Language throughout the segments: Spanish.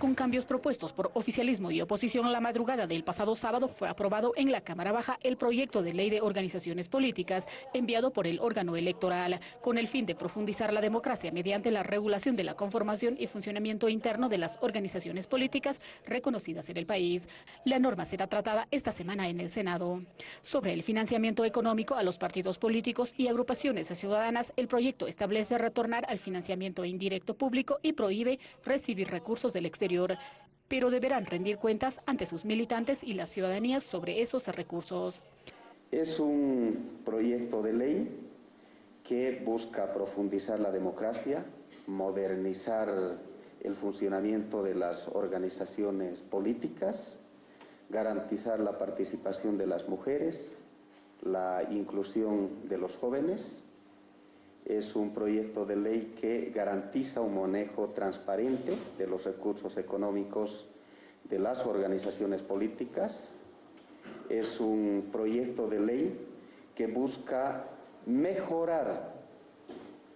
Con cambios propuestos por oficialismo y oposición la madrugada del pasado sábado fue aprobado en la Cámara Baja el proyecto de ley de organizaciones políticas enviado por el órgano electoral con el fin de profundizar la democracia mediante la regulación de la conformación y funcionamiento interno de las organizaciones políticas reconocidas en el país. La norma será tratada esta semana en el Senado. Sobre el financiamiento económico a los partidos políticos y agrupaciones ciudadanas, el proyecto establece retornar al financiamiento indirecto público y prohíbe recibir recursos del exterior pero deberán rendir cuentas ante sus militantes y la ciudadanía sobre esos recursos. Es un proyecto de ley que busca profundizar la democracia, modernizar el funcionamiento de las organizaciones políticas, garantizar la participación de las mujeres, la inclusión de los jóvenes, es un proyecto de ley que garantiza un manejo transparente de los recursos económicos de las organizaciones políticas. Es un proyecto de ley que busca mejorar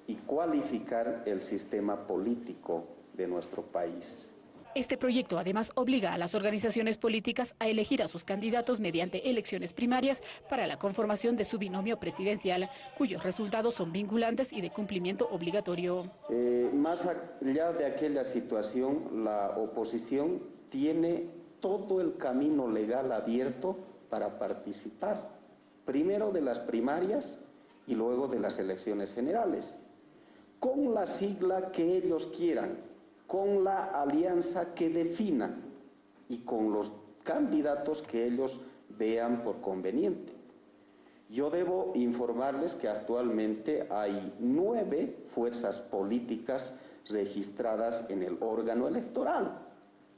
y cualificar el sistema político de nuestro país. Este proyecto además obliga a las organizaciones políticas a elegir a sus candidatos mediante elecciones primarias para la conformación de su binomio presidencial, cuyos resultados son vinculantes y de cumplimiento obligatorio. Eh, más allá de aquella situación, la oposición tiene todo el camino legal abierto para participar, primero de las primarias y luego de las elecciones generales, con la sigla que ellos quieran, con la alianza que definan y con los candidatos que ellos vean por conveniente. Yo debo informarles que actualmente hay nueve fuerzas políticas registradas en el órgano electoral,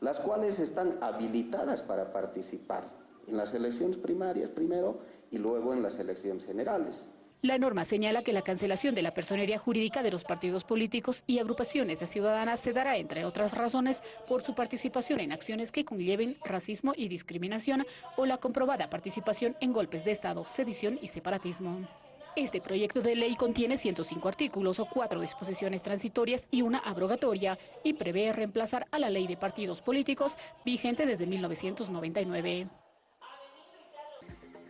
las cuales están habilitadas para participar en las elecciones primarias primero y luego en las elecciones generales. La norma señala que la cancelación de la personería jurídica de los partidos políticos y agrupaciones de ciudadanas se dará, entre otras razones, por su participación en acciones que conlleven racismo y discriminación o la comprobada participación en golpes de Estado, sedición y separatismo. Este proyecto de ley contiene 105 artículos o cuatro disposiciones transitorias y una abrogatoria y prevé reemplazar a la ley de partidos políticos vigente desde 1999.